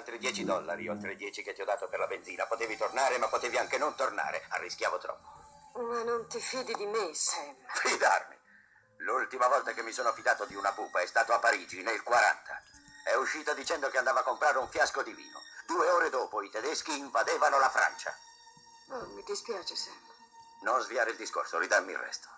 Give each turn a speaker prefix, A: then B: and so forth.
A: Altri 10 dollari, oltre i 10 che ti ho dato per la benzina. Potevi tornare, ma potevi anche non tornare. Arrischiavo troppo.
B: Ma non ti fidi di me, Sam.
A: Fidarmi. L'ultima volta che mi sono fidato di una pupa è stato a Parigi, nel 40. È uscita dicendo che andava a comprare un fiasco di vino. Due ore dopo i tedeschi invadevano la Francia.
B: Oh, mi dispiace, Sam.
A: Non sviare il discorso, ridammi il resto.